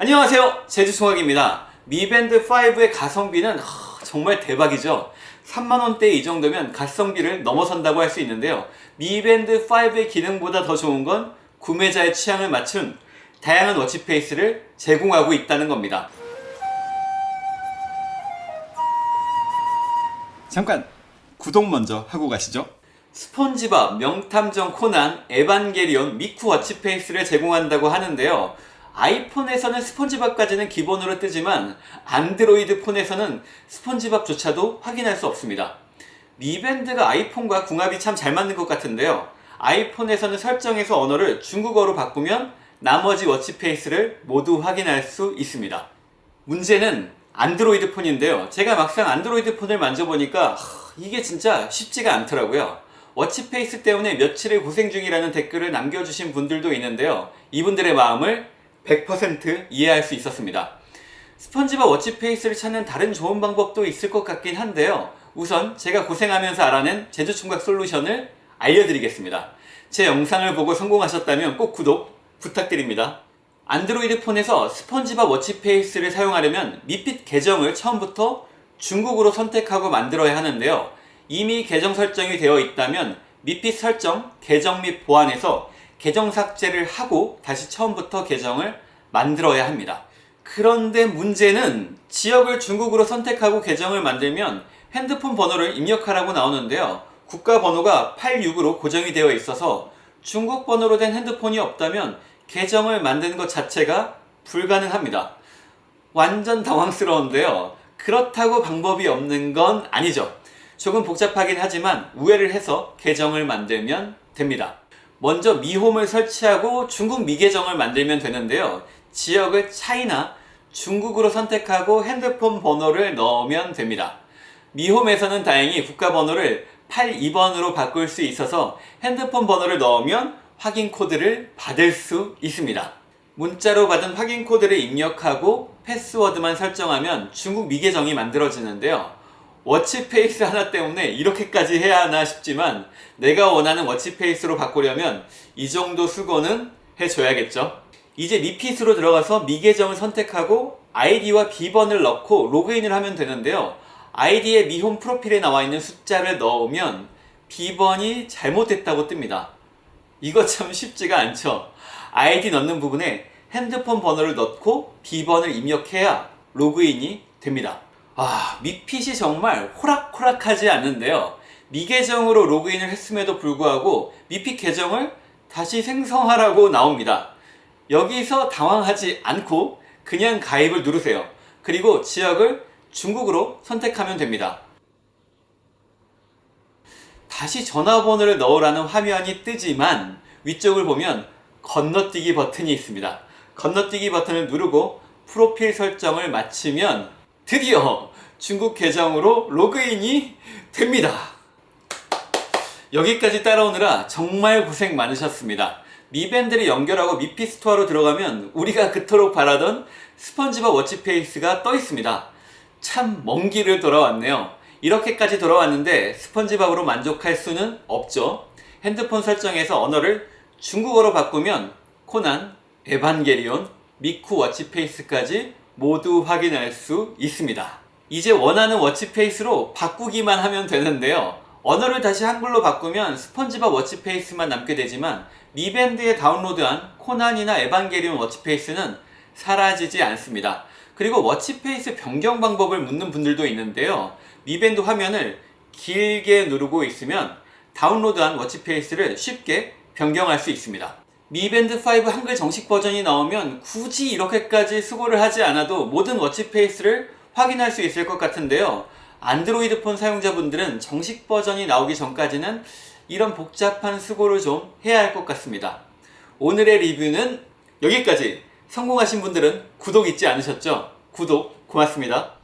안녕하세요. 제주총학입니다. 미밴드5의 가성비는 하, 정말 대박이죠. 3만원대 이 정도면 가성비를 넘어선다고 할 수 있는데요. 미밴드5의 기능보다 더 좋은 건 구매자의 취향을 맞춘 다양한 워치페이스를 제공하고 있다는 겁니다. 잠깐 구독 먼저 하고 가시죠. 스폰지밥, 명탐정 코난, 에반게리온, 미쿠 워치페이스를 제공한다고 하는데요 아이폰에서는 스폰지밥까지는 기본으로 뜨지만 안드로이드 폰에서는 스폰지밥조차도 확인할 수 없습니다. 미밴드가 아이폰과 궁합이 참 잘 맞는 것 같은데요. 아이폰에서는 설정에서 언어를 중국어로 바꾸면 나머지 watch face를 모두 확인할 수 있습니다. 문제는 안드로이드 폰인데요. 제가 막상 안드로이드 폰을 만져보니까 이게 진짜 쉽지가 않더라고요. watch face 때문에 며칠을 고생 중이라는 댓글을 남겨주신 분들도 있는데요. 이분들의 마음을 100% 이해할 수 있었습니다. 스펀지밥 워치페이스를 찾는 다른 좋은 방법도 있을 것 같긴 한데요. 우선 제가 고생하면서 알아낸 제주총각 솔루션을 알려드리겠습니다. 제 영상을 보고 성공하셨다면 꼭 구독 부탁드립니다. 안드로이드 폰에서 스펀지밥 워치페이스를 사용하려면 미핏 계정을 처음부터 중국으로 선택하고 만들어야 하는데요. 이미 계정 설정이 되어 있다면 미핏 설정, 계정 및 보안에서 계정 삭제를 하고 다시 처음부터 계정을 만들어야 합니다. 그런데 문제는 지역을 중국으로 선택하고 계정을 만들면 핸드폰 번호를 입력하라고 나오는데요. 국가 번호가 86으로 고정이 되어 있어서 중국 번호로 된 핸드폰이 없다면 계정을 만드는 것 자체가 불가능합니다. 완전 당황스러운데요. 그렇다고 방법이 없는 건 아니죠. 조금 복잡하긴 하지만 우회를 해서 계정을 만들면 됩니다. 먼저 미홈을 설치하고 중국 미계정을 만들면 되는데요. 지역을 차이나 중국으로 선택하고 핸드폰 번호를 넣으면 됩니다. 미홈에서는 다행히 국가 번호를 82번으로 바꿀 수 있어서 핸드폰 번호를 넣으면 확인 코드를 받을 수 있습니다. 문자로 받은 확인 코드를 입력하고 패스워드만 설정하면 중국 미계정이 만들어지는데요. watch face 하나 때문에 이렇게까지 해야 하나 싶지만 내가 원하는 watch face로 바꾸려면 이 정도 수고는 해줘야겠죠. 이제 미핏으로 들어가서 미계정을 선택하고 아이디와 비번을 넣고 로그인을 하면 되는데요. 아이디의 미홈 프로필에 나와 있는 숫자를 넣으면 비번이 잘못됐다고 뜹니다. 이거 참 쉽지가 않죠. 아이디 넣는 부분에 핸드폰 번호를 넣고 비번을 입력해야 로그인이 됩니다. 아, 미핏이 정말 호락호락하지 않는데요. 미계정으로 로그인을 했음에도 불구하고 미핏 계정을 다시 생성하라고 나옵니다. 여기서 당황하지 않고 그냥 가입을 누르세요. 그리고 지역을 중국으로 선택하면 됩니다. 다시 전화번호를 넣으라는 화면이 뜨지만 위쪽을 보면 건너뛰기 버튼이 있습니다. 건너뛰기 버튼을 누르고 프로필 설정을 마치면 드디어 중국 계정으로 로그인이 됩니다. 여기까지 따라오느라 정말 고생 많으셨습니다. 미밴드를 연결하고 미핏 스토어로 들어가면 우리가 그토록 바라던 스펀지밥 watch face가 떠 있습니다. 참 먼 길을 돌아왔네요. 이렇게까지 돌아왔는데 스펀지밥으로 만족할 수는 없죠. 핸드폰 설정에서 언어를 중국어로 바꾸면 코난, 에반게리온, 미쿠 watch face까지 모두 확인할 수 있습니다. 이제 원하는 watch face로 바꾸기만 하면 되는데요. 언어를 다시 한글로 바꾸면 스펀지밥 watch face만 남게 되지만 미밴드에 다운로드한 코난이나 에반게리온 watch face는 사라지지 않습니다. 그리고 watch face 변경 방법을 묻는 분들도 있는데요. 미밴드 화면을 길게 누르고 있으면 다운로드한 watch face를 쉽게 변경할 수 있습니다. 미밴드 5 한글 정식 버전이 나오면 굳이 이렇게까지 수고를 하지 않아도 모든 watch face를 확인할 수 있을 것 같은데요. 안드로이드 폰 사용자분들은 정식 버전이 나오기 전까지는 이런 복잡한 수고를 좀 해야 할 것 같습니다. 오늘의 리뷰는 여기까지! 성공하신 분들은 구독 잊지 않으셨죠? 구독 고맙습니다.